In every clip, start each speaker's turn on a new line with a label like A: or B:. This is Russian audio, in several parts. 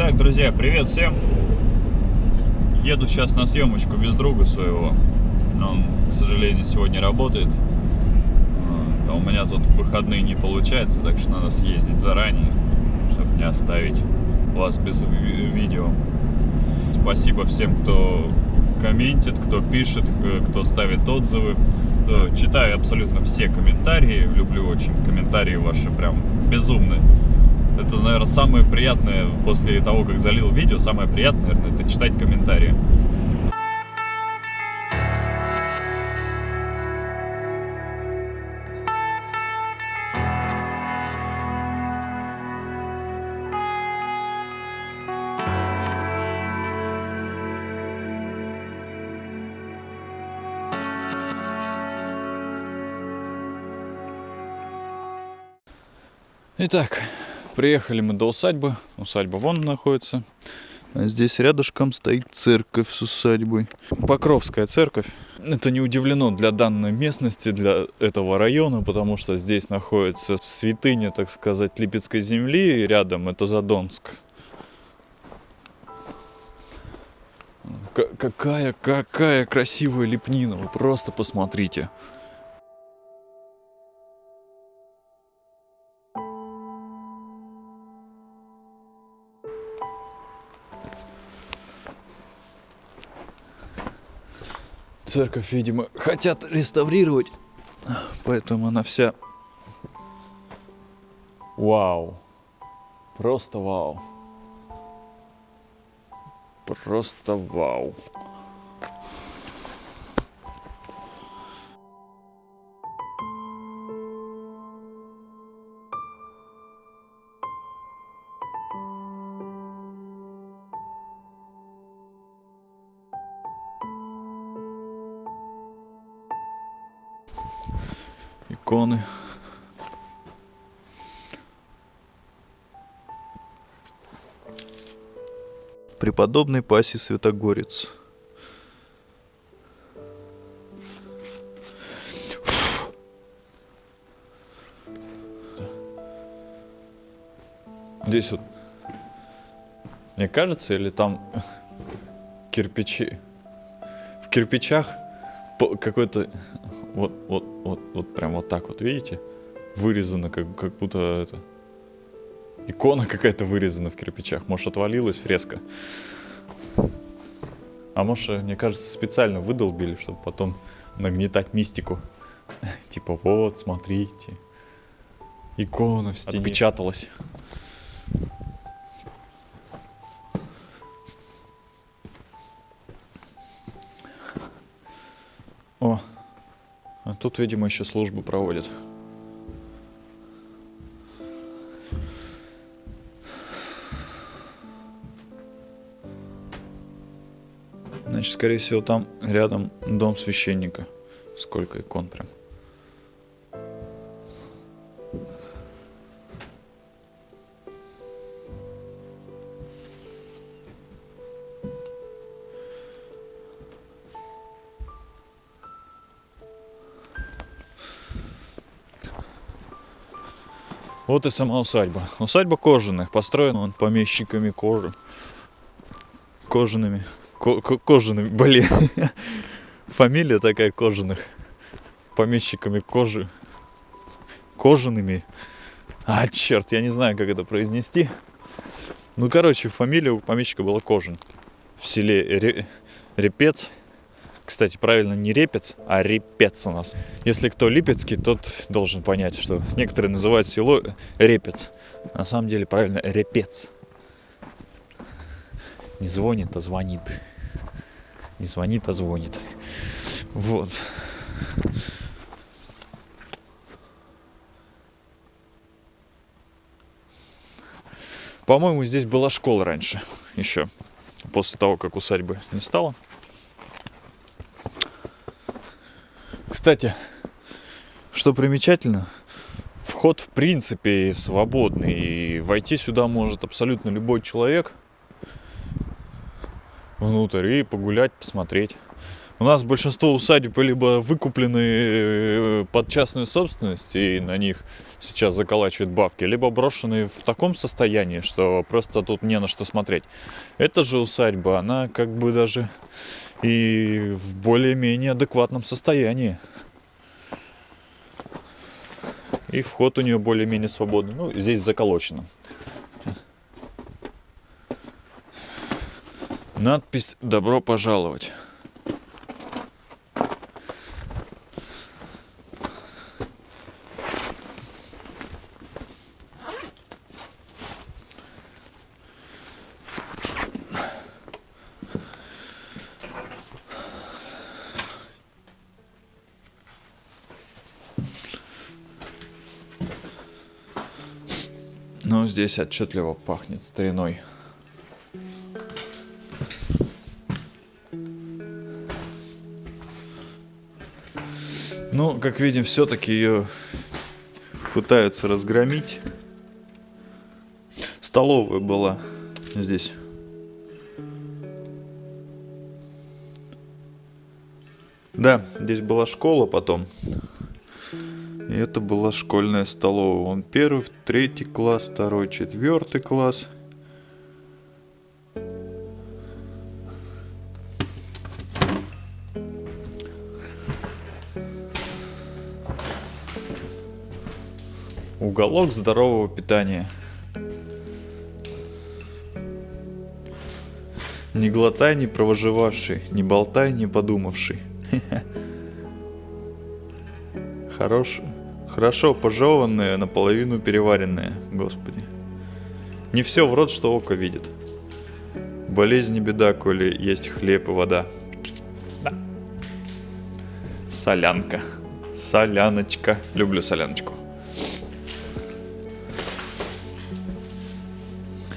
A: Итак, друзья, привет всем! Еду сейчас на съемочку без друга своего. Но он, к сожалению, сегодня работает. А у меня тут выходные не получается, так что надо съездить заранее, чтобы не оставить вас без видео. Спасибо всем, кто комментит, кто пишет, э, кто ставит отзывы. Э, читаю абсолютно все комментарии, люблю очень комментарии ваши, прям безумные. Это, наверное, самое приятное после того, как залил видео, самое приятное, наверное, это читать комментарии. Итак, приехали мы до усадьбы. Усадьба вон находится. А здесь рядышком стоит церковь с усадьбой. Покровская церковь. Это не удивлено для данной местности, для этого района, потому что здесь находится святыня, так сказать, Липецкой земли, и рядом это Задонск. К какая, какая красивая лепнина, вы просто посмотрите. Церковь, видимо, хотят реставрировать, поэтому она вся... Вау! Просто вау! Просто вау! Иконы. Преподобный Паси Святогорец. Здесь вот, мне кажется, или там кирпичи. В кирпичах какой-то вот, вот, вот, вот прям вот так вот, видите? Вырезано, как, как будто это... Икона какая-то вырезана в кирпичах. Может, отвалилась фреска. А может, мне кажется, специально выдолбили, чтобы потом нагнетать мистику. Типа, вот, смотрите. Икона в стене. Отпечаталась. Тут, видимо, еще службу проводят. Значит, скорее всего, там рядом дом священника. Сколько икон прям. Вот и сама усадьба. Усадьба кожаных, построена он помещиками кожи. Кожаными. Ко кожаными, блин. Фамилия такая кожаных. Помещиками кожи. Кожаными. А, черт, я не знаю, как это произнести. Ну, короче, фамилия у помещика была Кожин. В селе Репец. Кстати, правильно не репец, а репец у нас. Если кто липецкий, тот должен понять, что некоторые называют село репец. На самом деле правильно репец. Не звонит, а звонит. Не звонит, а звонит. Вот. По-моему, здесь была школа раньше еще. После того, как усадьбы не стало. Кстати, что примечательно, вход в принципе свободный. И войти сюда может абсолютно любой человек внутрь и погулять, посмотреть. У нас большинство усадеб либо выкуплены э, под частную собственность, и на них сейчас заколачивают бабки, либо брошены в таком состоянии, что просто тут не на что смотреть. Эта же усадьба, она как бы даже и в более-менее адекватном состоянии. И вход у нее более-менее свободный. Ну, здесь заколочено. Надпись «Добро пожаловать». Здесь отчетливо пахнет стариной. Ну, как видим, все-таки ее пытаются разгромить. Столовая была здесь. Да, здесь была школа потом. Это была школьная столовая. Он первый, третий класс, второй, четвертый класс. Уголок здорового питания. Не глотай, не провожевавший, не болтай, не подумавший. Хорош, хорошо пожеванные, наполовину переваренные, господи. Не все в рот, что око видит. Болезнь не беда, коли есть хлеб и вода. Да. Солянка. Соляночка. Люблю соляночку.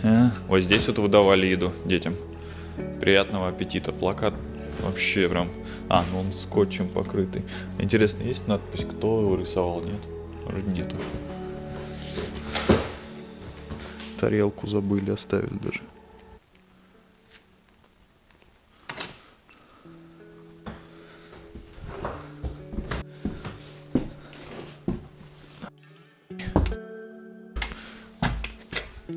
A: А, вот здесь вот выдавали еду детям. Приятного аппетита. Плакат вообще прям... А, ну он скотчем покрытый. Интересно, есть надпись, кто его рисовал? Нет? Вроде нету. Тарелку забыли, оставили даже.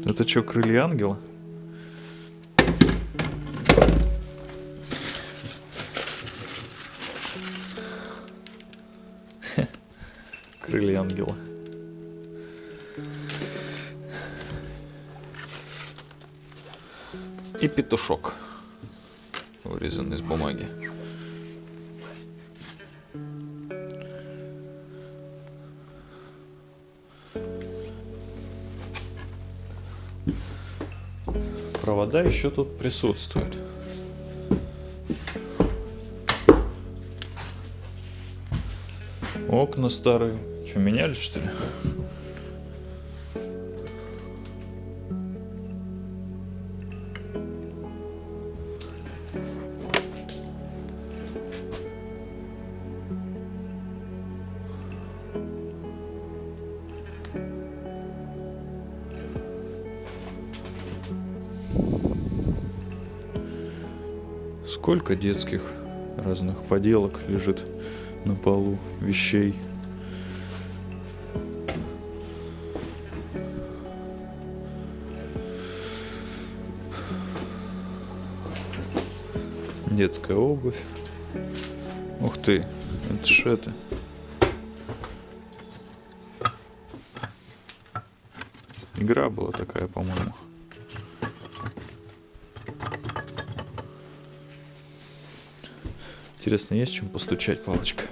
A: Это что, крылья ангела? Ангела. И петушок, вырезанный из бумаги. Провода еще тут присутствуют. Окна старые. Что, меняли, что ли? Сколько детских разных поделок лежит на полу, вещей. Детская обувь. Ух ты, это ж это. Игра была такая, по-моему. Интересно, есть чем постучать палочкой?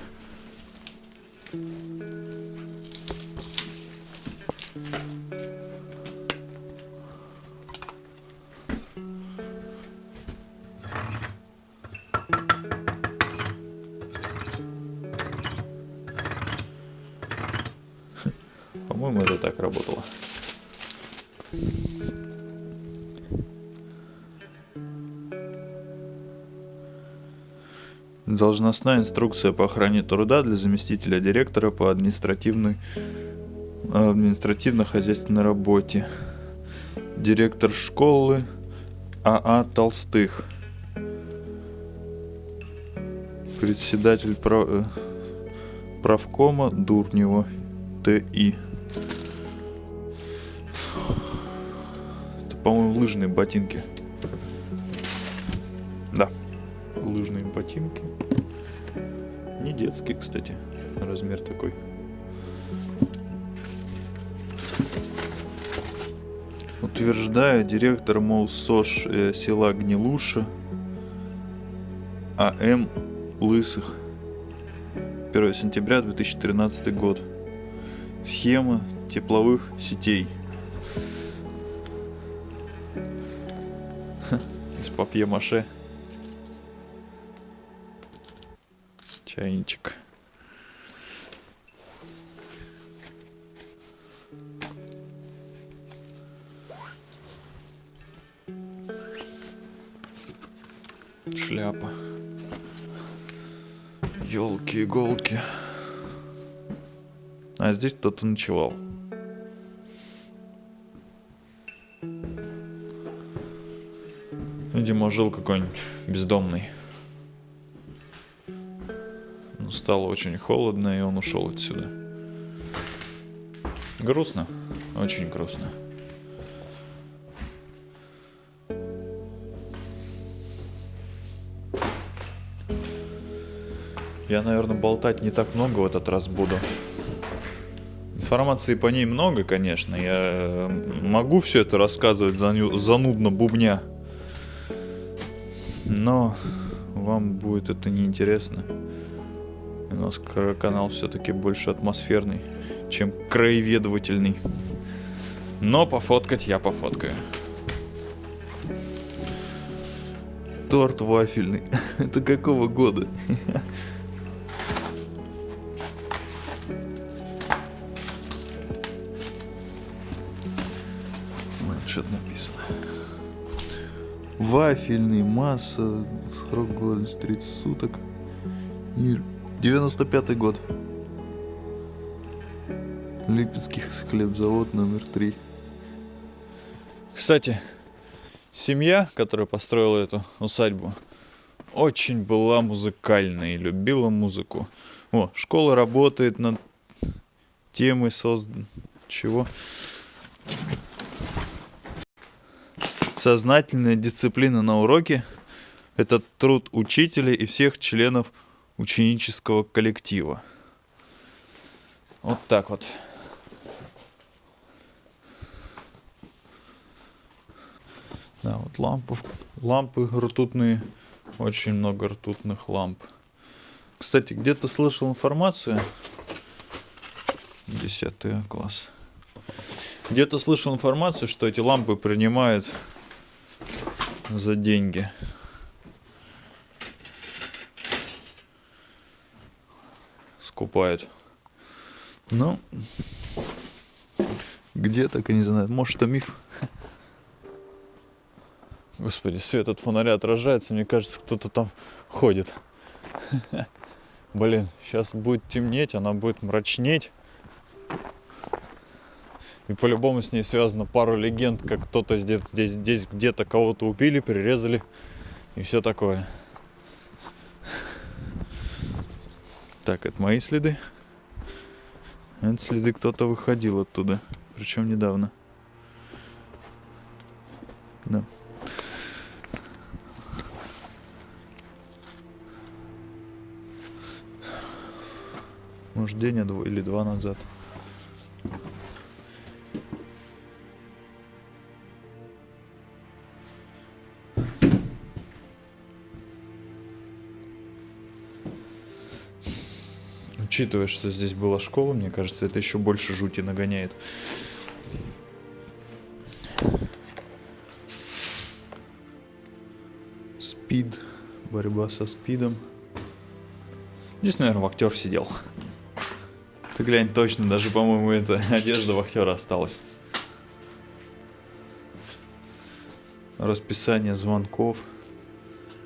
A: Должностная инструкция по охране труда для заместителя директора по административной административно-хозяйственной работе. Директор школы АА Толстых.
B: Председатель прав... э, правкома Дурнева Т.И. Это, по-моему, лыжные ботинки. Да, лыжные ботинки. Не детские, кстати, размер такой. Утверждаю, директор МОУСОШ э, села Гнилуша А.М. Лысых. 1 сентября 2013 год. Схема тепловых сетей. Из папье-маше. Чайничек. Шляпа. Елки, иголки. А здесь кто-то ночевал. Видимо, жил какой-нибудь бездомный. Стало очень холодно, и он ушел отсюда. Грустно. Очень грустно. Я, наверное, болтать не так много в этот раз буду. Информации по ней много, конечно. Я могу все это рассказывать занудно бубня. Но вам будет это неинтересно. Нас канал все-таки больше атмосферный, чем краеведовательный. Но пофоткать я пофоткаю. Торт вафельный. Это какого года? Что-то написано. Вафельный, масса, срок годности 30 суток. 95 год. Липецкий хлебзавод номер 3. Кстати, семья, которая построила эту усадьбу, очень была музыкальной и любила музыку. О, школа работает над темой создан... Чего? Сознательная дисциплина на уроке – это труд учителя и всех членов ученического коллектива. Вот так вот. Да, вот лампы, лампы ртутные, очень много ртутных ламп. Кстати, где-то слышал информацию, 10 класс, где-то слышал информацию, что эти лампы принимают за деньги. Скупают. Ну, где так и не знаю. Может, это миф. Господи, свет от фонаря отражается. Мне кажется, кто-то там ходит. Блин, сейчас будет темнеть, она будет мрачнеть. И по-любому с ней связано пару легенд, как кто-то здесь, здесь, здесь где-то кого-то убили, прирезали и все такое. Так, это мои следы. Это следы кто-то выходил оттуда. Причем недавно. Да. Может, день а или два назад. Учитывая, что здесь была школа, мне кажется, это еще больше жути нагоняет. Спид. Борьба со спидом. Здесь, наверное, актер сидел. Ты глянь, точно, даже, по-моему, эта одежда вахтера осталась. Расписание звонков.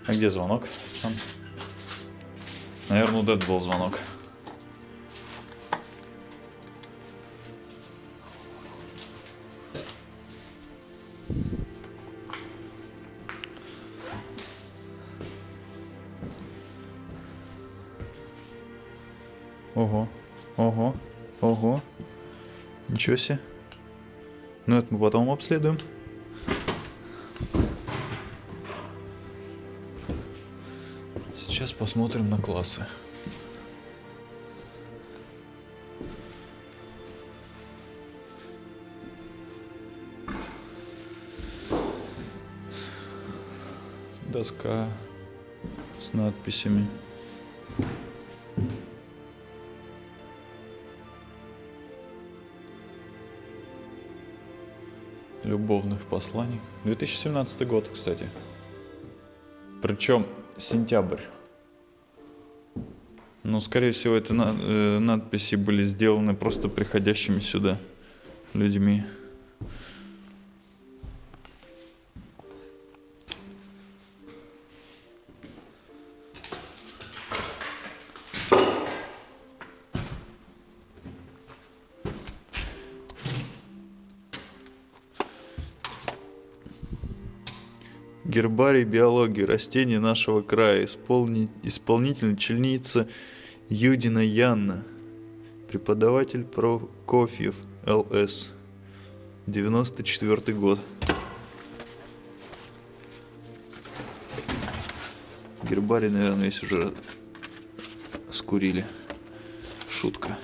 B: А где звонок? Сам. Наверное, вот это был звонок. Ничего себе. Ну, это мы потом обследуем. Сейчас посмотрим на классы. Доска с надписями. Посланий. 2017 год, кстати. Причем сентябрь. Ну, скорее всего, на- э, надписи были сделаны просто приходящими сюда людьми. Гербарий биологии растений нашего края. Исполни... Исполнительница Юдина Янна. Преподаватель Прокофьев ЛС. 94 год. Гербарий, наверное, весь уже скурили. Шутка.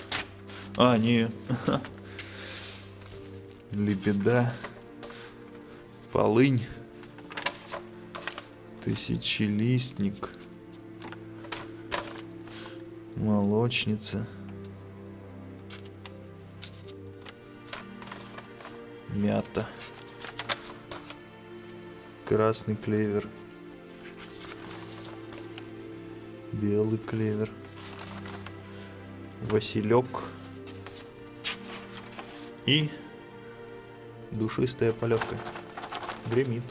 B: А, не. Лебеда. Полынь. Тысячелистник. Молочница. Мята. Красный клевер. Белый клевер. Василек. И душистая полевка. Гремит.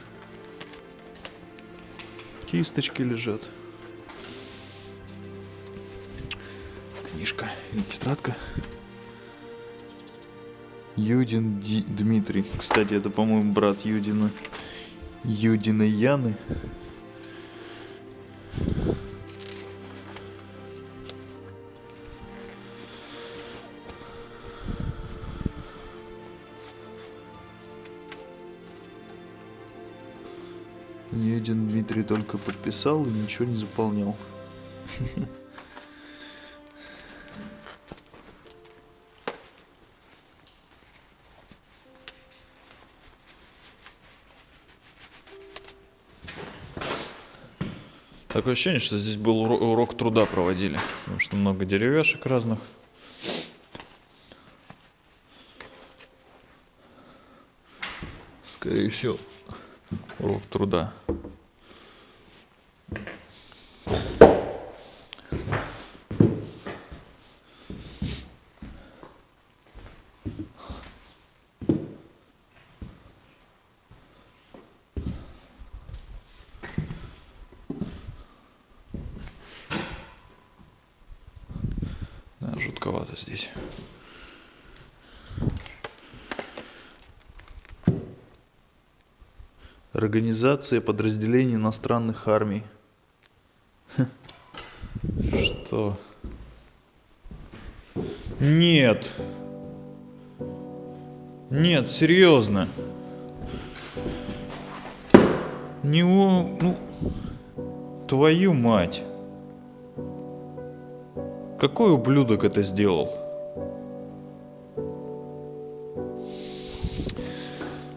B: Кисточки лежат. Книжка или тетрадка. Юдин Ди- Дмитрий. Кстати, это, по-моему, брат Юдина. Юдина Яны. Дмитрий только подписал и ничего не заполнял. Такое ощущение, что здесь был уро- урок труда проводили, потому что много деревяшек разных. Скорее всего, урок труда. Да, жутковато здесь. Организация подразделений иностранных армий. Хм. Что? Нет. Нет, серьезно. Не у... Ну... Твою мать. Какой ублюдок это сделал?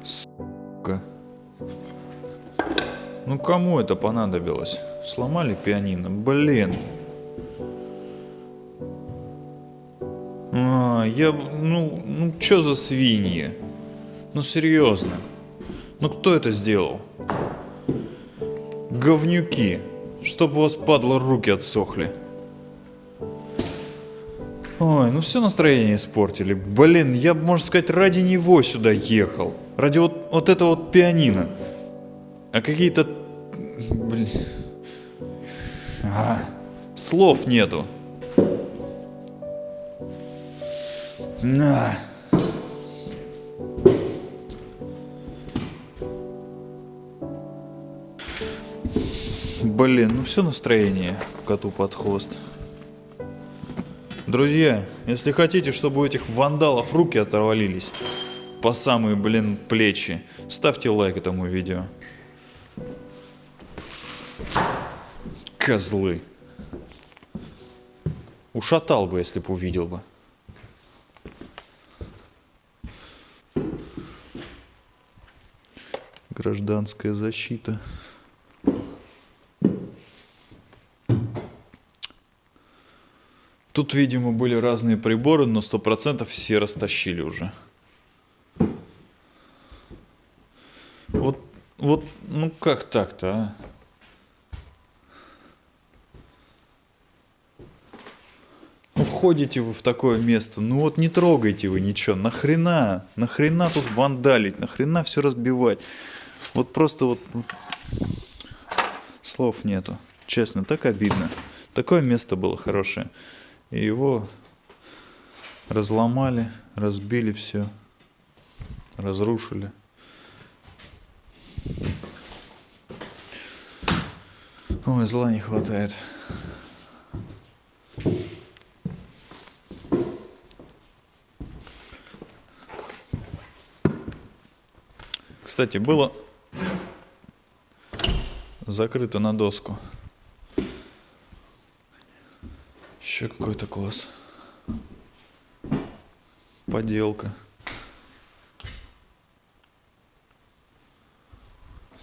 B: Сука. Ну кому это понадобилось? Сломали пианино? Блин. А, я... Ну, ну чё за свиньи? Ну серьезно. Ну кто это сделал? Говнюки. Чтоб у вас, падло, руки отсохли. Ой, ну все настроение испортили. Блин, я можно сказать, ради него сюда ехал. Ради вот, вот этого вот пианино. А какие-то... Блин... А, слов нету. На. Блин, ну все настроение коту под хвост. Друзья, если хотите, чтобы у этих вандалов руки оторвались по самые, блин, плечи, ставьте лайк этому видео. Козлы. Ушатал бы, если бы увидел бы. Гражданская защита. Тут, видимо, были разные приборы, но сто процентов все растащили уже. Вот, вот, ну как так-то, а? Ну ходите вы в такое место, ну вот не трогайте вы ничего, нахрена, нахрена тут вандалить, нахрена все разбивать. Вот просто вот, вот слов нету, честно, так обидно. Такое место было хорошее. И его разломали, разбили все, разрушили. Ой, зла не хватает. Кстати, было закрыто на доску. Еще какой-то класс. Поделка.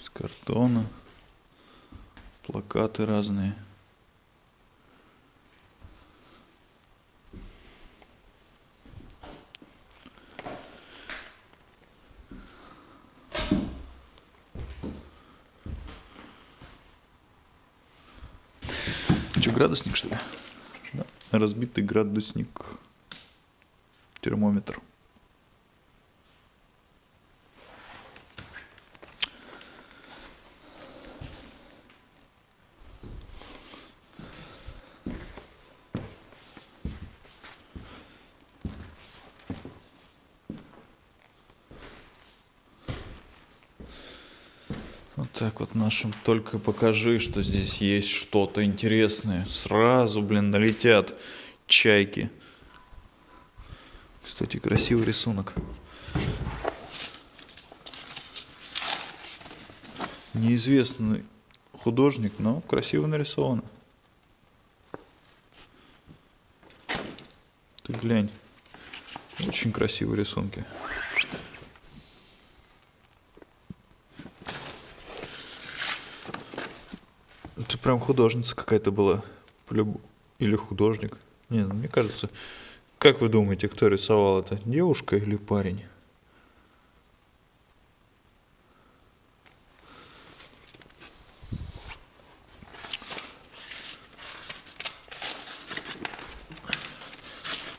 B: С картона. Плакаты разные. Че, градусник, что ли? Разбитый градусник. Термометр. Вот так вот нашим только покажи, что здесь есть что-то интересное. Сразу, блин, налетят чайки. Кстати, красивый рисунок. Неизвестный художник, но красиво нарисовано. Ты глянь. Очень красивые рисунки. Прям художница какая-то была. Или художник. Не, ну, мне кажется. Как вы думаете, кто рисовал это? Девушка или парень?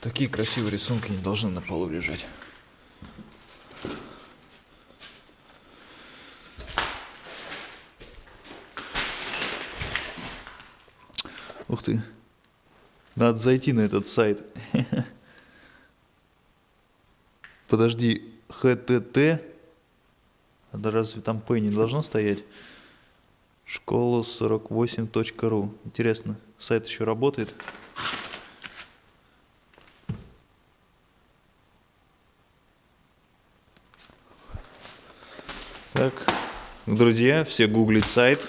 B: Такие красивые рисунки не должны на полу лежать. Ух ты. Надо зайти на этот сайт. Подожди, ХТТ? А да разве там П не должно стоять? Школа 48.ру. Интересно, сайт еще работает? Так, друзья, все гуглить сайт.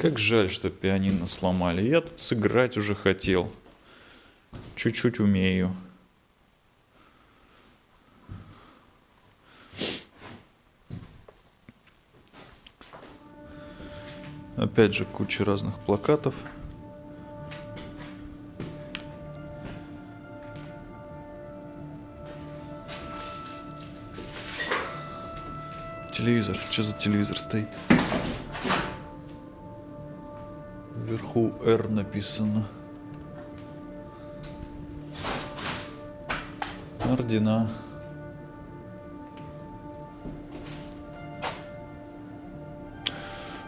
B: Как жаль, что пианино сломали. Я тут сыграть уже хотел. Чуть-чуть умею. Опять же, куча разных плакатов. Телевизор. Что за телевизор стоит? Вверху R написано. Ордена.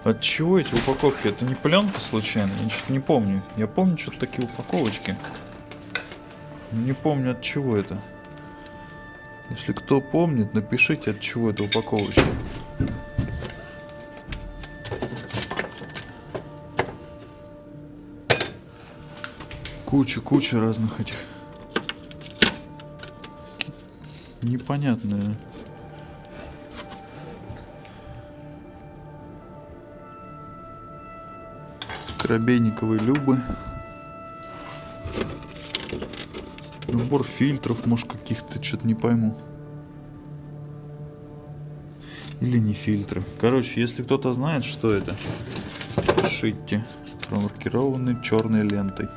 B: От чего эти упаковки? Это не пленка случайно? Я что-то не помню. Я помню что-то такие упаковочки. Не помню от чего это. Если кто помнит, напишите от чего это упаковочка. Куча-куча разных этих. Непонятные. Коробейниковой Любы. Набор фильтров, может, каких-то, что-то не пойму. Или не фильтры. Короче, если кто-то знает, что это, пишите. Промаркированы черной лентой.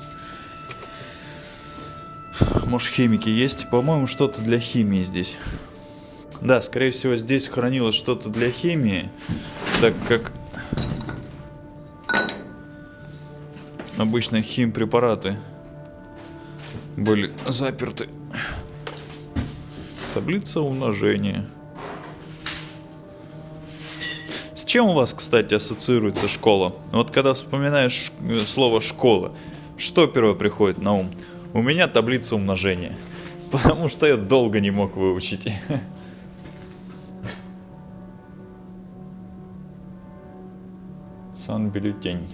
B: Может, химики есть? По-моему, что-то для химии здесь. Да, скорее всего, здесь хранилось что-то для химии, так как обычно химпрепараты были заперты. Таблица умножения. С чем у вас, кстати, ассоциируется школа? Вот когда вспоминаешь э, слово школа, что первое приходит на ум? У меня таблица умножения. Потому что я долго не мог выучить. Сан-бюллетень.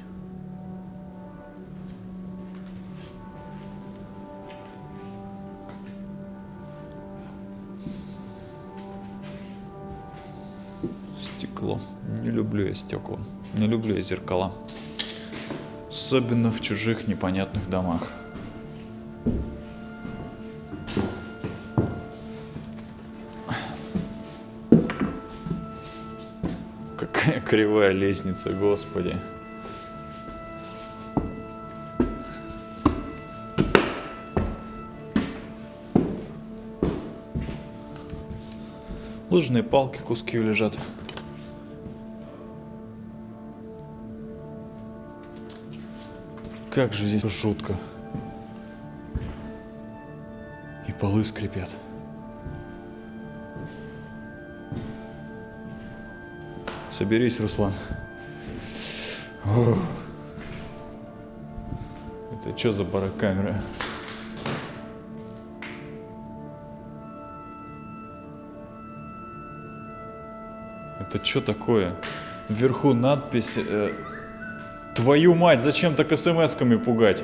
B: Стекло. Не люблю я стекла. Не люблю я зеркала. Особенно в чужих непонятных домах. Какая кривая лестница, господи. Лыжные палки куски лежат. Как же здесь жутко. Полы скрипят. Соберись, Руслан. Ох. Это что за барокамера? Это что такое? Вверху надпись э, Твою мать, зачем так смс-ками пугать?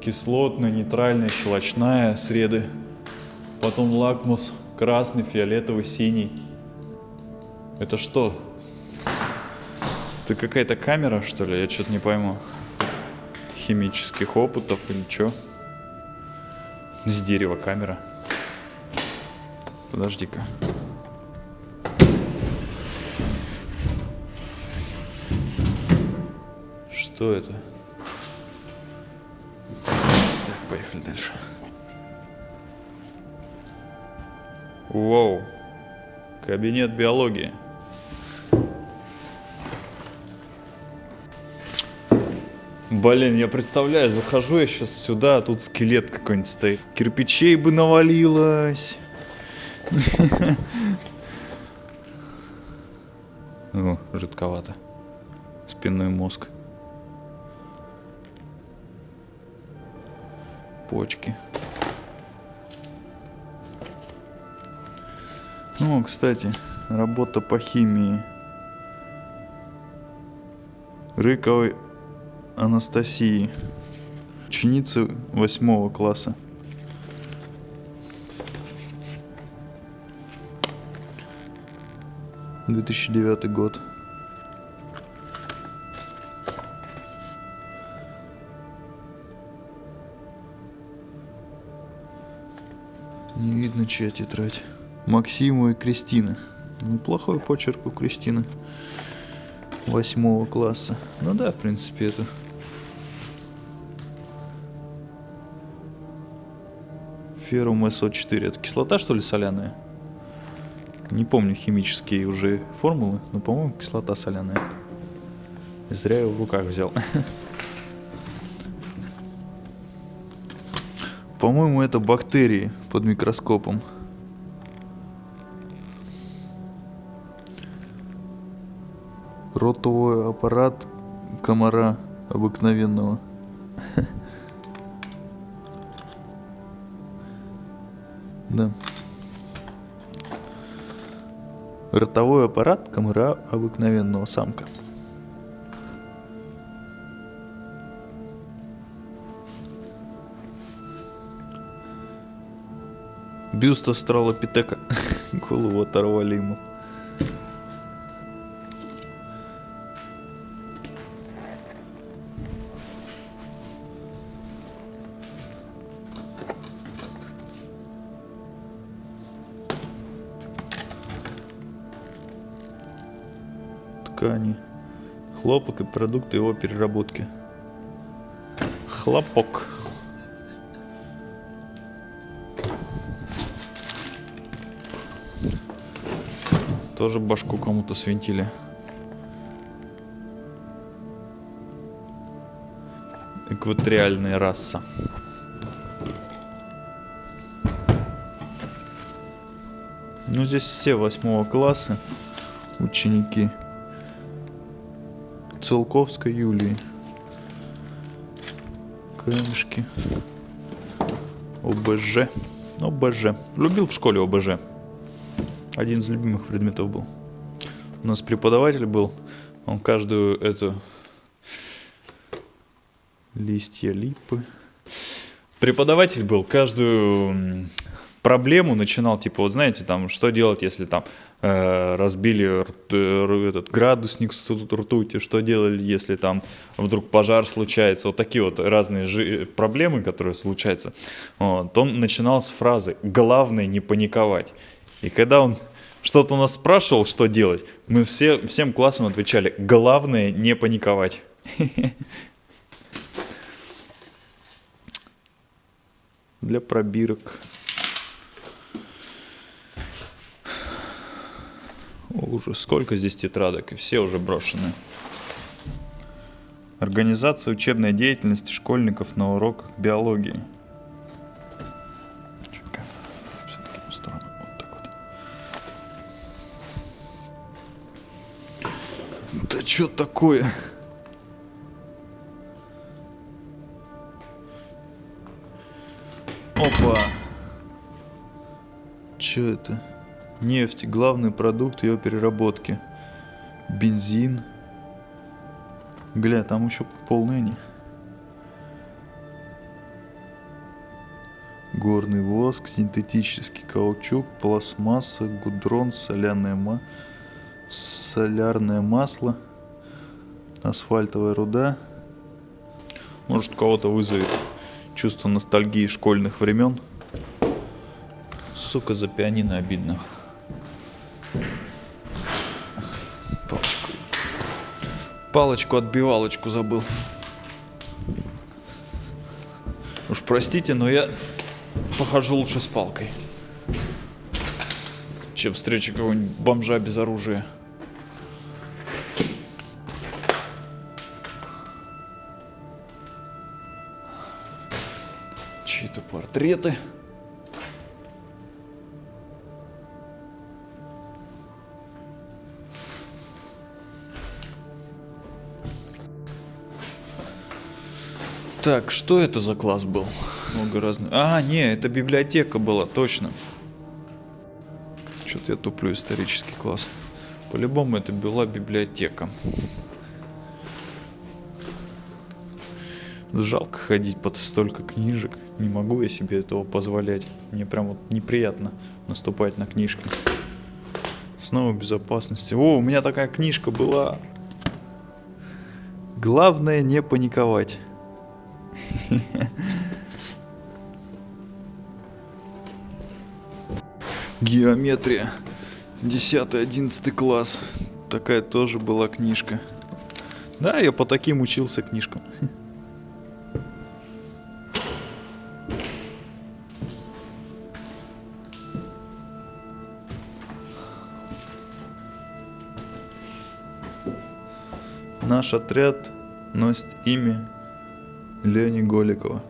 B: Кислотная, нейтральная, щелочная, среды. Потом лакмус, красный, фиолетовый, синий. Это что? Это какая-то камера, что ли? Я что-то не пойму. Химических опытов или что? С дерева камера. Подожди-ка. Что это? Поехали дальше. Воу. Кабинет биологии. Блин, я представляю, захожу я сейчас сюда, а тут скелет какой-нибудь стоит. Кирпичей бы навалилось. О, жидковато. Спинной мозг. Почки. Ну, кстати, работа по химии. Рыковой Анастасии, ученицы восьмого класса. Две тысячи девятый год. Не видно, чья тетрадь. Максиму и Кристина. Неплохой почерк у Кристины. Восьмого класса. Ну да, в принципе, это... Феррум СО4. Это кислота, что ли, соляная? Не помню химические уже формулы, но, по-моему, кислота соляная. Зря его в руках взял. По-моему, это бактерии под микроскопом. Ротовой аппарат комара обыкновенного. Да. Ротовой аппарат комара обыкновенного самка. Бюст Астралопитека. Голову оторвали ему. Ткани. Хлопок и продукты его переработки. Хлопок. Тоже башку кому-то свинтили. Экваториальная раса. Ну, здесь все восьмого класса ученики. Целковской Юлии. Камешки. ОБЖ. ОБЖ. Любил в школе ОБЖ. Один из любимых предметов был. У нас преподаватель был. Он каждую эту листья липы. Преподаватель был каждую проблему начинал, типа, вот знаете, там, что делать, если там э, разбили э, этот градусник с рту- ртути, что делали, если там вдруг пожар случается, вот такие вот разные жи- проблемы, которые случаются. Вот, он начинал с фразы «главное не паниковать». И когда он что-то у нас спрашивал, что делать, мы все, всем классом отвечали «главное не паниковать». Для пробирок. Ужас, сколько здесь тетрадок, и все уже брошены. Организация учебной деятельности школьников на уроках биологии. Да что такое? Опа! Че это? Нефть, главный продукт ее переработки. Бензин. Гля, там еще полные они. Горный воск, синтетический каучук, пластмасса, гудрон, соляное ма... солярное масло, асфальтовая руда. Может, у кого-то вызовет чувство ностальгии школьных времен. Сука, за пианино обидно. Палочку. Палочку отбивалочку забыл. Уж простите, но я похожу лучше с палкой. Чем встречу какого-нибудь бомжа без оружия. Портреты. Так, что это за класс был? Много разных. А, не, это библиотека была, точно. Что-то я туплю исторический класс. По-любому это была библиотека. Жалко ходить под столько книжек. Не могу я себе этого позволять. Мне прям вот неприятно наступать на книжки. Снова безопасности. О, у меня такая книжка была. Главное не паниковать. Геометрия. 10-11 класс. Такая тоже была книжка. Да, я по таким учился книжкам. Наш отряд носит имя Лени Голикова.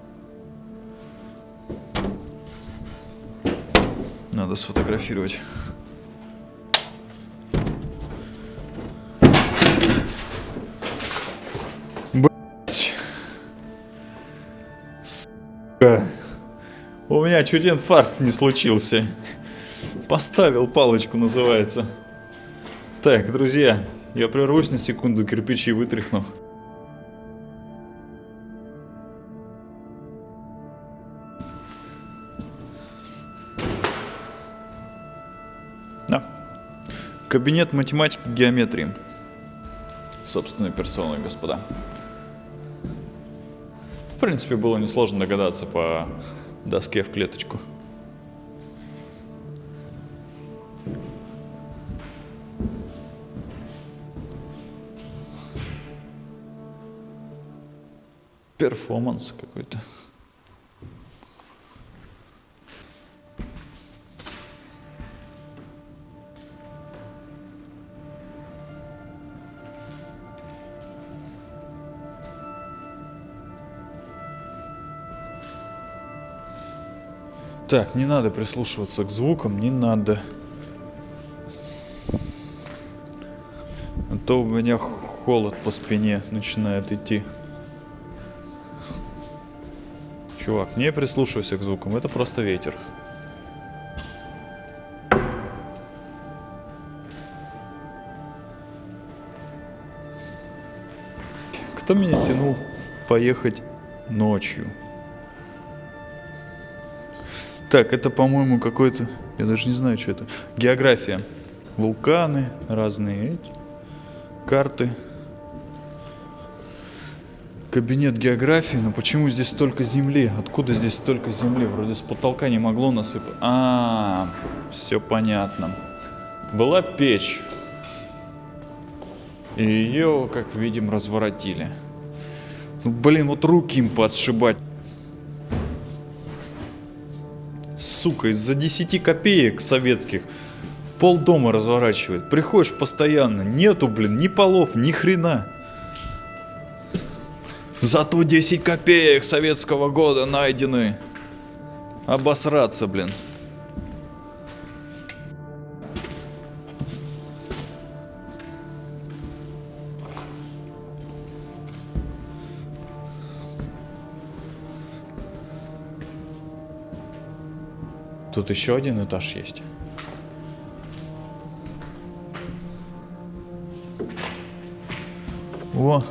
B: Надо сфотографировать. Блять. Сука. У меня чуть инфаркт не случился. Поставил палочку, называется. Так, друзья, я прервусь на секунду, кирпичи вытряхну. Да. Кабинет математики геометрии. Собственной персоной, господа. В принципе, было несложно догадаться по доске в клеточку. Перформанс какой-то. Так, не надо прислушиваться к звукам, не надо. А то у меня холод по спине начинает идти. Чувак, не прислушивайся к звукам, это просто ветер. Кто меня тянул поехать ночью? Так, это, по-моему, какой-то... Я даже не знаю, что это. География. Вулканы, разные карты. Кабинет географии, но почему здесь столько земли? Откуда здесь столько земли? Вроде с потолка не могло насыпать. А, все понятно. Была печь. И ее, как видим, разворотили. Ну, блин, вот руки им подшибать. Сука, из-за 10 копеек советских пол дома разворачивает. Приходишь постоянно, нету, блин, ни полов, ни хрена. Зато 10 копеек советского года найдены. Обосраться, блин. Тут еще один этаж есть. О,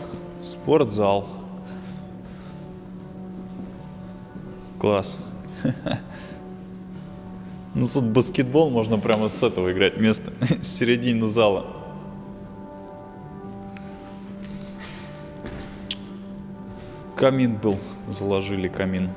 B: спортзал. Класс. Ну тут баскетбол можно прямо с этого играть место, с середины зала. Камин был, заложили камин.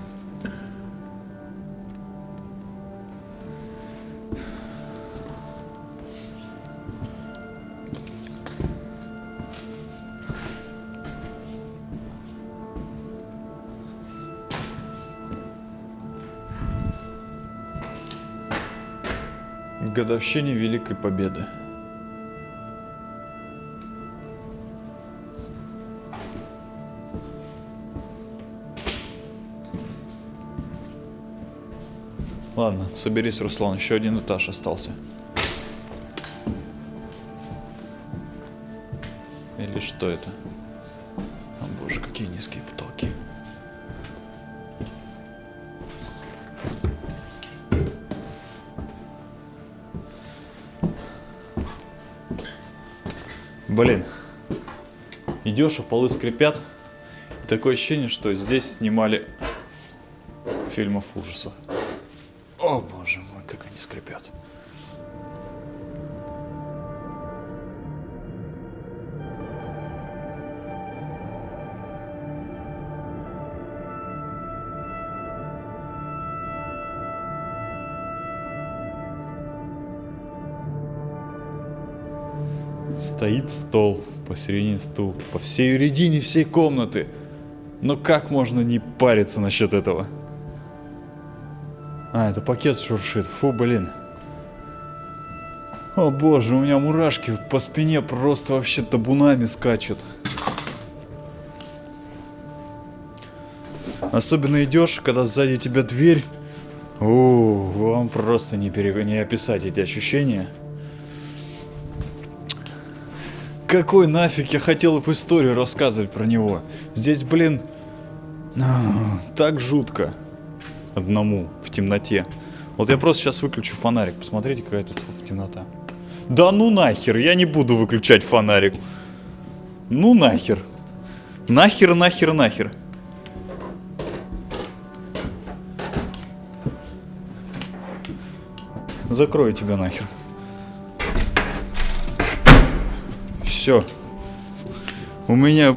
B: Годовщине Великой Победы. Ладно, соберись, Руслан, еще один этаж остался. Или что это? Блин, идешь, а полы скрипят. Такое ощущение, что здесь снимали фильмов ужасов. Стоит стол, посередине стул, по всей середине всей комнаты. Но как можно не париться насчет этого? А, это пакет шуршит. Фу, блин. О боже, у меня мурашки по спине просто вообще табунами скачут. Особенно идешь, когда сзади тебя дверь. О, вам просто не, пере... не описать эти ощущения. Какой нафиг я хотел бы историю рассказывать про него? Здесь, блин, так жутко. Одному, в темноте. Вот я просто сейчас выключу фонарик. Посмотрите, какая тут темнота. Да ну нахер, я не буду выключать фонарик. Ну нахер. Нахер, нахер, нахер. Закрою тебя нахер. Все. У меня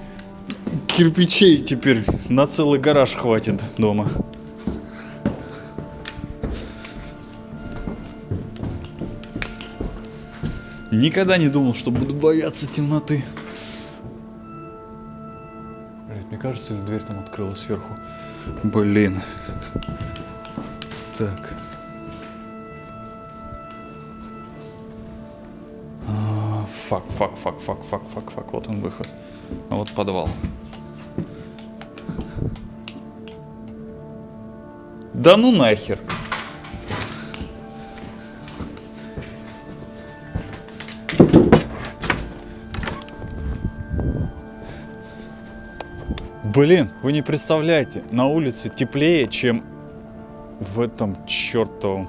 B: кирпичей теперь на целый гараж хватит дома. Никогда не думал, что буду бояться темноты. Блядь, мне кажется, или дверь там открылась сверху. Блин. Так. Fuck, fuck, fuck, fuck, fuck, fuck, fuck. Вот он выход. А вот подвал. Да ну нахер. Блин, вы не представляете, на улице теплее, чем в этом чертовом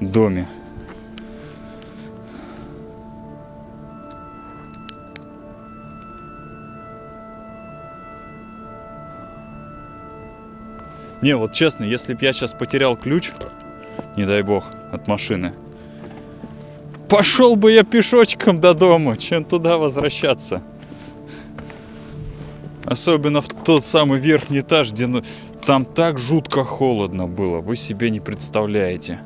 B: доме. Не, вот честно, если бы я сейчас потерял ключ, не дай бог, от машины, пошел бы я пешочком до дома, чем туда возвращаться. Особенно в тот самый верхний этаж, где ну, там так жутко холодно было, вы себе не представляете.